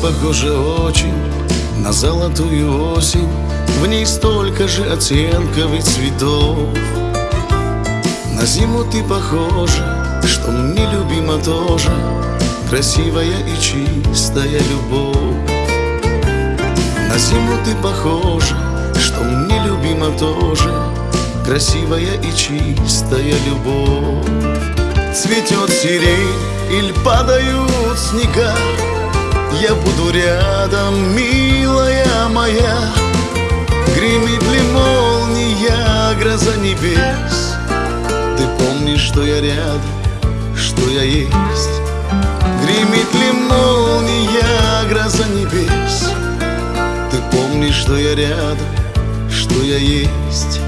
похожа очень на золотую осень В ней столько же оттенков и цветов. На зиму ты похожа, что мне любима тоже. Красивая и чистая любовь. На зиму ты похожа, что мне любима тоже. Красивая и чистая любовь. Цветет сирень или падают снега Я буду рядом, милая моя. Гремит ли молния, гроза небес? Ты помнишь, что я рядом, что я есть? Гремит ли молния, гроза небес? Ты помнишь, что я рядом, что я есть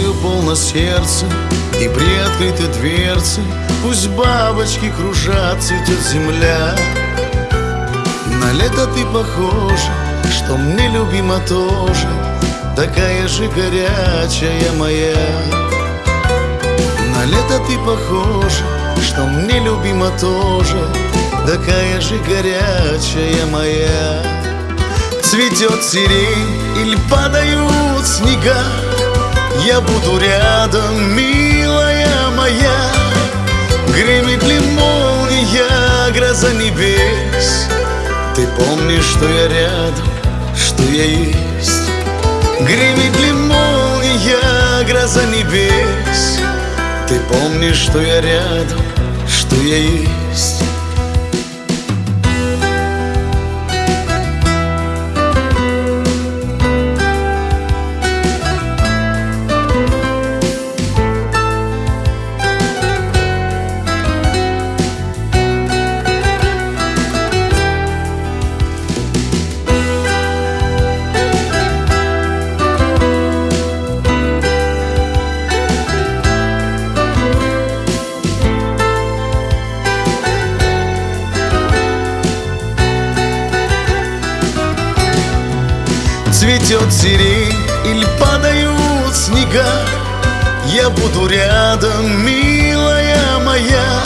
Весною полно сердце И приоткрыты дверцы Пусть бабочки кружат, цветет земля. На лето ты похожа Что мне любима тоже Такая же горячая моя. На лето ты похожа Что мне любима тоже Такая же горячая моя. Цветет сирень или падают снега я буду рядом, милая моя. Гремит ли молния, гроза небес? Ты помнишь, что я рядом, что я есть? Гремит ли молния, гроза небес? Ты помнишь, что я рядом, что я есть Цветет сирень или падают снега. Я буду рядом, милая моя.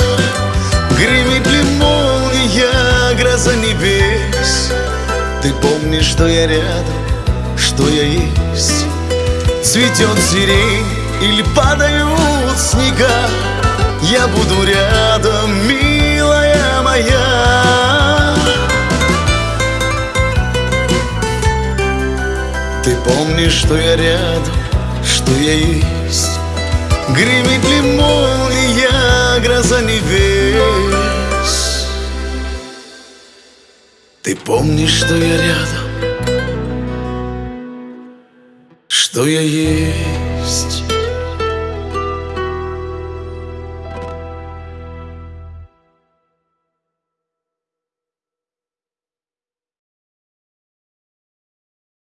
Гремит ли молния, гроза небес? Ты помнишь, что я рядом, что я есть? Цветет сирень или падают снега. Я буду рядом, милая моя Ты помнишь, что я рядом, что я есть. Гремит ли молния, гроза небес? Ты помнишь, что я рядом, что я есть